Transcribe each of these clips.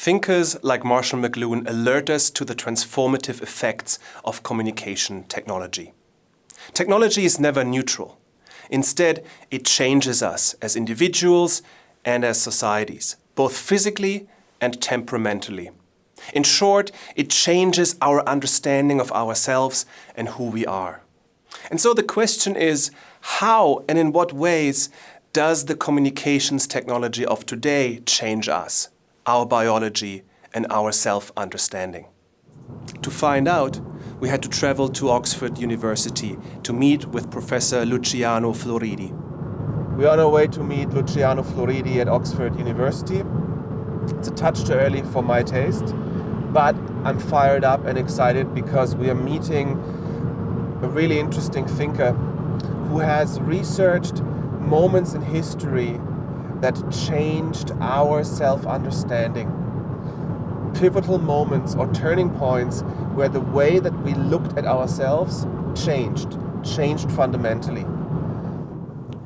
thinkers like Marshall McLuhan alert us to the transformative effects of communication technology. Technology is never neutral. Instead, it changes us as individuals and as societies, both physically and temperamentally. In short, it changes our understanding of ourselves and who we are. And so the question is, how and in what ways does the communications technology of today change us, our biology and our self-understanding? To find out, we had to travel to Oxford University to meet with Professor Luciano Floridi. We are on our way to meet Luciano Floridi at Oxford University. It's a touch too early for my taste, but I'm fired up and excited because we are meeting a really interesting thinker who has researched moments in history that changed our self-understanding. Pivotal moments or turning points where the way that we looked at ourselves changed, changed fundamentally.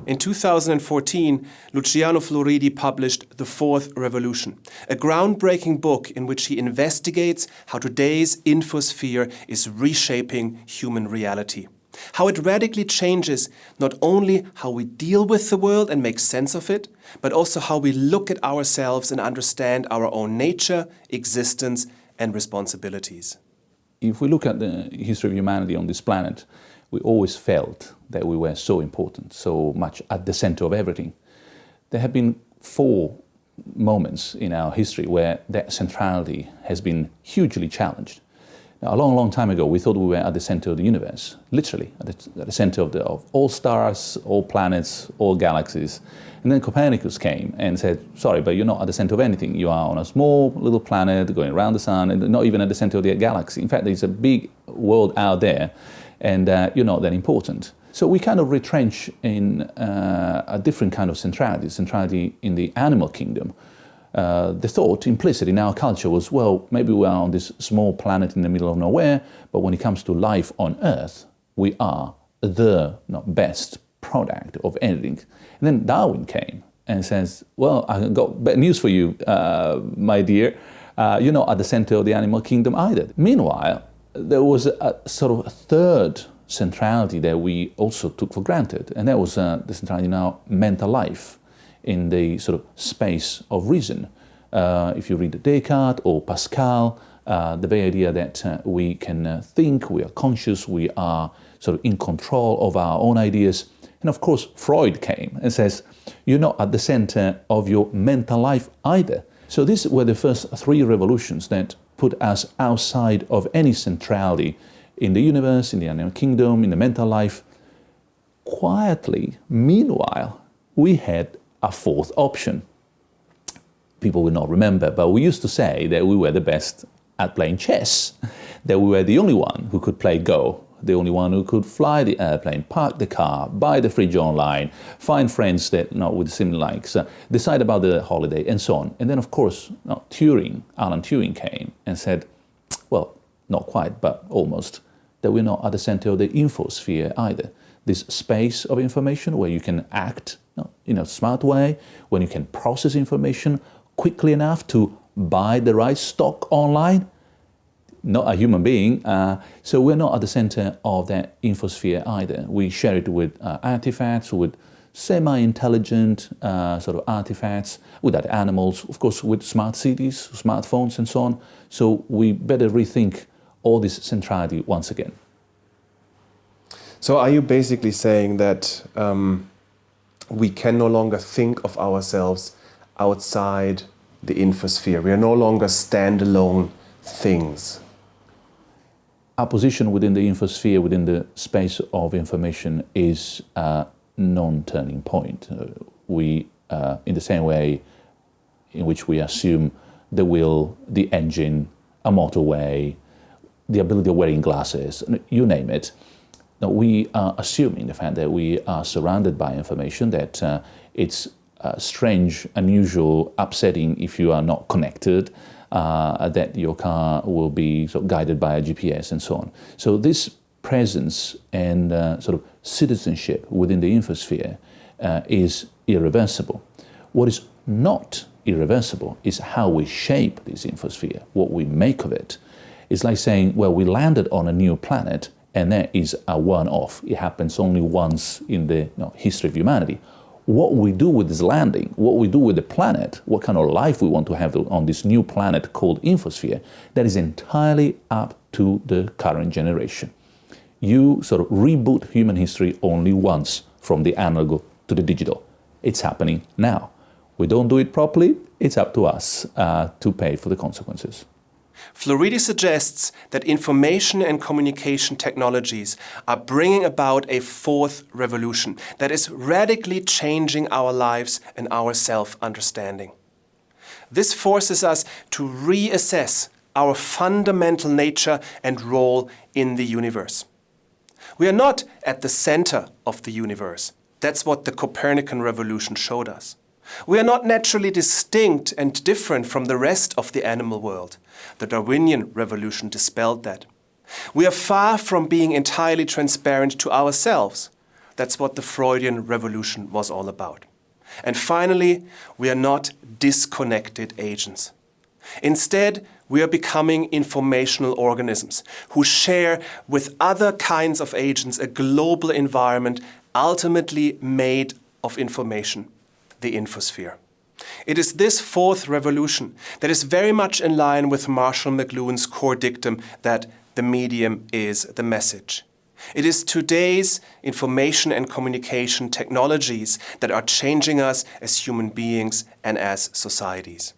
In 2014, Luciano Floridi published The Fourth Revolution, a groundbreaking book in which he investigates how today's infosphere is reshaping human reality. How it radically changes not only how we deal with the world and make sense of it, but also how we look at ourselves and understand our own nature, existence and responsibilities. If we look at the history of humanity on this planet, we always felt that we were so important, so much at the center of everything. There have been four moments in our history where that centrality has been hugely challenged. A long, long time ago, we thought we were at the center of the universe, literally, at the, at the center of, the, of all stars, all planets, all galaxies. And then Copernicus came and said, sorry, but you're not at the center of anything. You are on a small little planet going around the sun and not even at the center of the galaxy. In fact, there's a big world out there and uh, you're not that important. So we kind of retrench in uh, a different kind of centrality, centrality in the animal kingdom. Uh, the thought implicit in our culture was, well, maybe we are on this small planet in the middle of nowhere, but when it comes to life on Earth, we are the not best product of anything. And then Darwin came and says, well, I got bad news for you, uh, my dear. Uh, you're not at the center of the animal kingdom either. Meanwhile, there was a sort of a third centrality that we also took for granted, and that was uh, the centrality in our mental life, in the sort of space of reason. Uh, if you read Descartes or Pascal, uh, the very idea that uh, we can uh, think, we are conscious, we are sort of in control of our own ideas. And of course, Freud came and says, you're not at the center of your mental life either. So these were the first three revolutions that put us outside of any centrality in the universe, in the animal kingdom, in the mental life. Quietly, meanwhile, we had a fourth option. People will not remember, but we used to say that we were the best at playing chess, that we were the only one who could play Go, the only one who could fly the airplane, park the car, buy the fridge online, find friends that know, with similar likes, uh, decide about the holiday, and so on. And then, of course, Turing, Alan Turing came and said, well, not quite, but almost, that we're not at the center of the infosphere either. This space of information where you can act in a smart way, when you can process information quickly enough to buy the right stock online, not a human being, uh, so we're not at the center of that infosphere either. We share it with uh, artifacts, with semi-intelligent uh, sort of artifacts, with other animals, of course with smart cities, smartphones and so on. So we better rethink all this centrality once again. So are you basically saying that um, we can no longer think of ourselves outside the infosphere? We are no longer standalone things? Our position within the infosphere, within the space of information is a non-turning point. Uh, we, uh, in the same way in which we assume the wheel, the engine, a motorway, the ability of wearing glasses, you name it, we are assuming the fact that we are surrounded by information, that uh, it's uh, strange, unusual, upsetting if you are not connected, uh, that your car will be sort of guided by a GPS and so on. So this presence and uh, sort of citizenship within the infosphere uh, is irreversible. What is not irreversible. is how we shape this infosphere, what we make of it. It's like saying, well, we landed on a new planet and that is a one-off. It happens only once in the you know, history of humanity. What we do with this landing, what we do with the planet, what kind of life we want to have on this new planet called infosphere, that is entirely up to the current generation. You sort of reboot human history only once from the analog to the digital. It's happening now. We don't do it properly, it's up to us uh, to pay for the consequences. Floridi suggests that information and communication technologies are bringing about a fourth revolution that is radically changing our lives and our self-understanding. This forces us to reassess our fundamental nature and role in the universe. We are not at the center of the universe. That's what the Copernican revolution showed us. We are not naturally distinct and different from the rest of the animal world. The Darwinian revolution dispelled that. We are far from being entirely transparent to ourselves. That's what the Freudian revolution was all about. And finally, we are not disconnected agents. Instead, we are becoming informational organisms who share with other kinds of agents a global environment ultimately made of information the infosphere. It is this fourth revolution that is very much in line with Marshall McLuhan's core dictum that the medium is the message. It is today's information and communication technologies that are changing us as human beings and as societies.